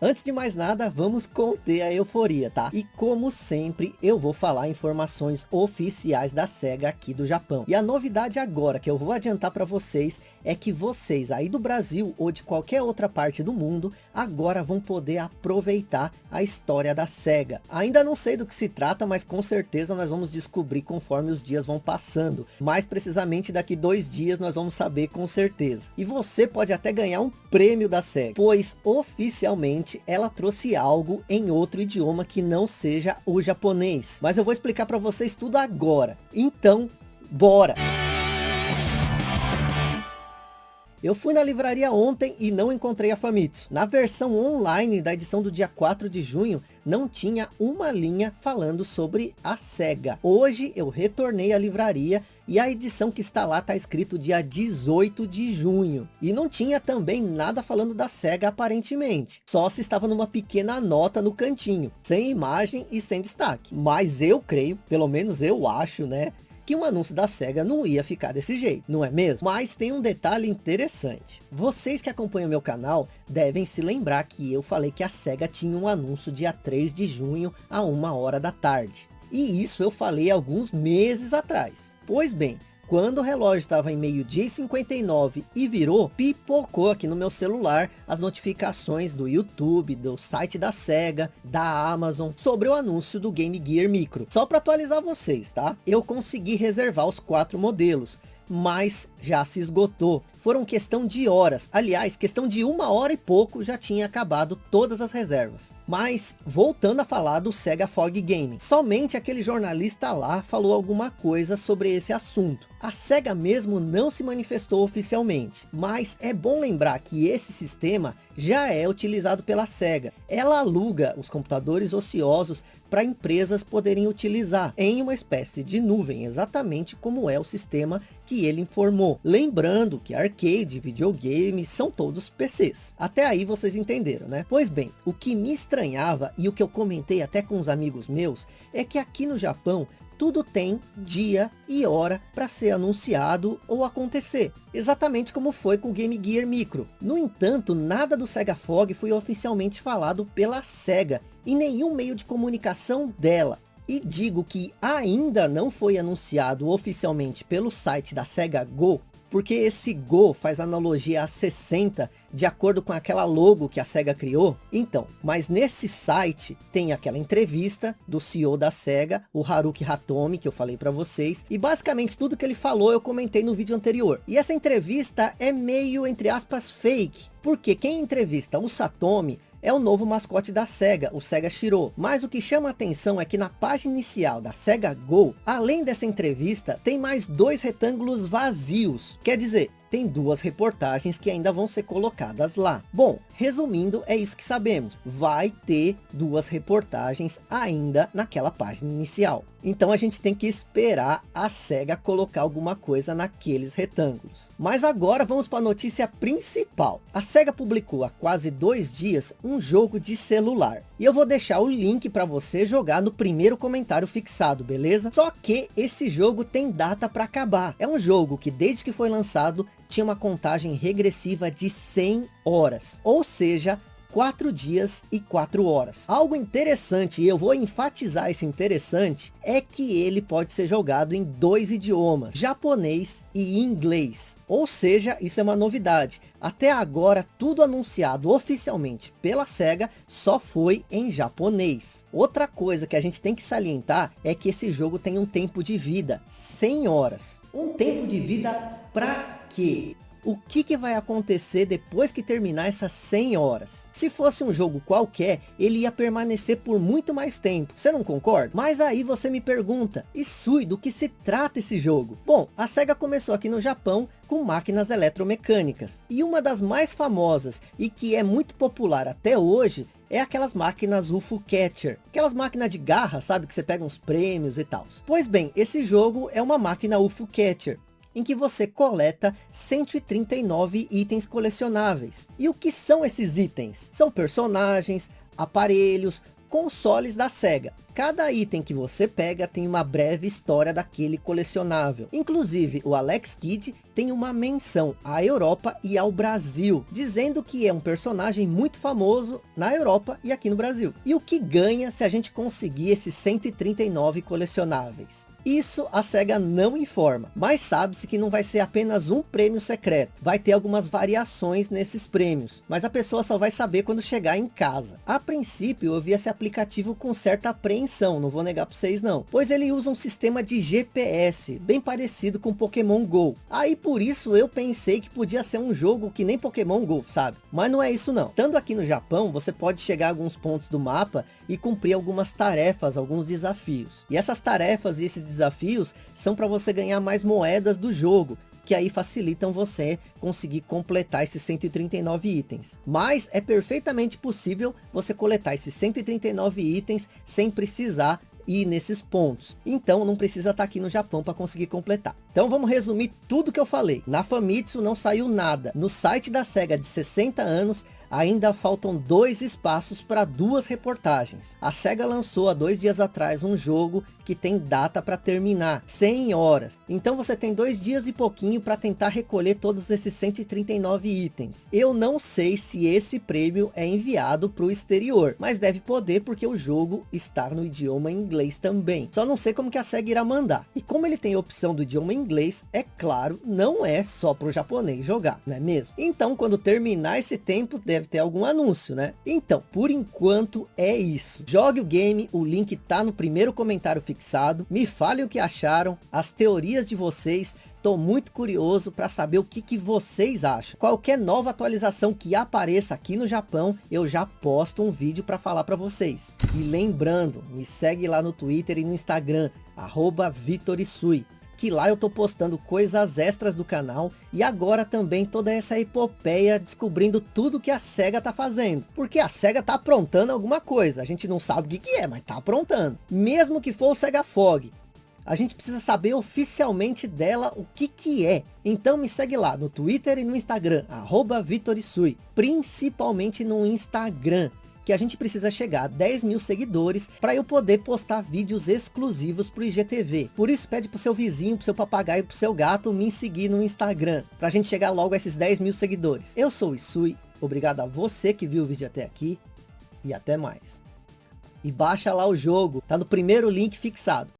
Antes de mais nada, vamos conter a euforia, tá? E como sempre, eu vou falar informações oficiais da SEGA aqui do Japão. E a novidade agora que eu vou adiantar para vocês é que vocês aí do Brasil ou de qualquer outra parte do mundo, agora vão poder aproveitar a história da SEGA. Ainda não sei do que se trata, mas com certeza nós vamos descobrir conforme os dias vão passando. Mais precisamente daqui dois dias nós vamos saber com certeza. E você pode até ganhar um prêmio da SEGA, pois oficialmente ela trouxe algo em outro idioma que não seja o japonês. Mas eu vou explicar para vocês tudo agora. Então, bora! Eu fui na livraria ontem e não encontrei a Famitsu. Na versão online da edição do dia 4 de junho, não tinha uma linha falando sobre a SEGA. Hoje eu retornei à livraria e a edição que está lá está escrito dia 18 de junho. E não tinha também nada falando da SEGA aparentemente. Só se estava numa pequena nota no cantinho, sem imagem e sem destaque. Mas eu creio, pelo menos eu acho, né? que um anúncio da SEGA não ia ficar desse jeito, não é mesmo? Mas tem um detalhe interessante. Vocês que acompanham meu canal devem se lembrar que eu falei que a SEGA tinha um anúncio dia 3 de junho a uma hora da tarde. E isso eu falei alguns meses atrás. Pois bem, quando o relógio estava em meio dia e 59 e virou, pipocou aqui no meu celular as notificações do YouTube, do site da SEGA, da Amazon, sobre o anúncio do Game Gear Micro. Só para atualizar vocês, tá? Eu consegui reservar os quatro modelos, mas já se esgotou. Foram questão de horas, aliás, questão de uma hora e pouco já tinha acabado todas as reservas. Mas, voltando a falar do Sega Fog Gaming, somente aquele jornalista lá falou alguma coisa sobre esse assunto. A SEGA mesmo não se manifestou oficialmente, mas é bom lembrar que esse sistema já é utilizado pela SEGA. Ela aluga os computadores ociosos para empresas poderem utilizar em uma espécie de nuvem, exatamente como é o sistema que ele informou. Lembrando que arcade, videogame, são todos PCs. Até aí vocês entenderam, né? Pois bem, o que me estranhava e o que eu comentei até com os amigos meus, é que aqui no Japão tudo tem dia e hora para ser anunciado ou acontecer. Exatamente como foi com o Game Gear Micro. No entanto, nada do Sega Fog foi oficialmente falado pela SEGA em nenhum meio de comunicação dela. E digo que ainda não foi anunciado oficialmente pelo site da SEGA Go, porque esse Go faz analogia a 60, de acordo com aquela logo que a SEGA criou. Então, mas nesse site tem aquela entrevista do CEO da SEGA, o Haruki Hatomi, que eu falei para vocês, e basicamente tudo que ele falou eu comentei no vídeo anterior. E essa entrevista é meio, entre aspas, fake, porque quem entrevista o Satomi é o novo mascote da SEGA, o SEGA Shiro. Mas o que chama a atenção é que na página inicial da SEGA Go, além dessa entrevista, tem mais dois retângulos vazios. Quer dizer, tem duas reportagens que ainda vão ser colocadas lá. Bom, resumindo, é isso que sabemos. Vai ter duas reportagens ainda naquela página inicial. Então a gente tem que esperar a SEGA colocar alguma coisa naqueles retângulos. Mas agora vamos para a notícia principal. A SEGA publicou há quase dois dias um jogo de celular. E eu vou deixar o link para você jogar no primeiro comentário fixado, beleza? Só que esse jogo tem data para acabar. É um jogo que desde que foi lançado tinha uma contagem regressiva de 100 horas. Ou seja, 4 dias e 4 horas. Algo interessante, e eu vou enfatizar esse interessante, é que ele pode ser jogado em dois idiomas, japonês e inglês. Ou seja, isso é uma novidade. Até agora, tudo anunciado oficialmente pela SEGA só foi em japonês. Outra coisa que a gente tem que salientar é que esse jogo tem um tempo de vida, 100 horas. Um tempo de vida para quê? O que, que vai acontecer depois que terminar essas 100 horas? Se fosse um jogo qualquer, ele ia permanecer por muito mais tempo. Você não concorda? Mas aí você me pergunta, e Sui, do que se trata esse jogo? Bom, a SEGA começou aqui no Japão com máquinas eletromecânicas. E uma das mais famosas e que é muito popular até hoje é aquelas máquinas UFO Catcher. Aquelas máquinas de garra, sabe? Que você pega uns prêmios e tal. Pois bem, esse jogo é uma máquina UFO Catcher em que você coleta 139 itens colecionáveis. E o que são esses itens? São personagens, aparelhos, consoles da SEGA. Cada item que você pega tem uma breve história daquele colecionável. Inclusive, o Alex Kidd tem uma menção à Europa e ao Brasil, dizendo que é um personagem muito famoso na Europa e aqui no Brasil. E o que ganha se a gente conseguir esses 139 colecionáveis? Isso a SEGA não informa, mas sabe-se que não vai ser apenas um prêmio secreto. Vai ter algumas variações nesses prêmios, mas a pessoa só vai saber quando chegar em casa. A princípio eu vi esse aplicativo com certa apreensão, não vou negar para vocês não. Pois ele usa um sistema de GPS, bem parecido com Pokémon GO. Aí por isso eu pensei que podia ser um jogo que nem Pokémon GO, sabe? Mas não é isso não. Estando aqui no Japão, você pode chegar a alguns pontos do mapa e cumprir algumas tarefas, alguns desafios. E essas tarefas e esses desafios são para você ganhar mais moedas do jogo, que aí facilitam você conseguir completar esses 139 itens. Mas é perfeitamente possível você coletar esses 139 itens sem precisar ir nesses pontos. Então não precisa estar tá aqui no Japão para conseguir completar. Então vamos resumir tudo que eu falei. Na Famitsu não saiu nada. No site da SEGA de 60 anos ainda faltam dois espaços para duas reportagens. A SEGA lançou há dois dias atrás um jogo que tem data para terminar, 100 horas. Então você tem dois dias e pouquinho para tentar recolher todos esses 139 itens. Eu não sei se esse prêmio é enviado para o exterior, mas deve poder porque o jogo está no idioma inglês também. Só não sei como que a SEGA irá mandar. E como ele tem opção do idioma inglês, é claro, não é só para o japonês jogar, não é mesmo? Então quando terminar esse tempo, deve ter algum anúncio, né? Então, por enquanto é isso. Jogue o game, o link tá no primeiro comentário fixado. Me fale o que acharam, as teorias de vocês. Tô muito curioso para saber o que, que vocês acham. Qualquer nova atualização que apareça aqui no Japão, eu já posto um vídeo para falar para vocês. E lembrando, me segue lá no Twitter e no Instagram, arroba Vitorisui que lá eu tô postando coisas extras do canal e agora também toda essa epopeia descobrindo tudo que a SEGA tá fazendo. Porque a SEGA tá aprontando alguma coisa, a gente não sabe o que, que é, mas tá aprontando. Mesmo que for o SEGA Fog, a gente precisa saber oficialmente dela o que que é. Então me segue lá no Twitter e no Instagram, arroba Vitorisui, principalmente no Instagram que a gente precisa chegar a 10 mil seguidores para eu poder postar vídeos exclusivos para o IGTV. Por isso pede pro seu vizinho, pro seu papagaio, pro seu gato me seguir no Instagram, para a gente chegar logo a esses 10 mil seguidores. Eu sou o Isui, obrigado a você que viu o vídeo até aqui e até mais. E baixa lá o jogo, tá no primeiro link fixado.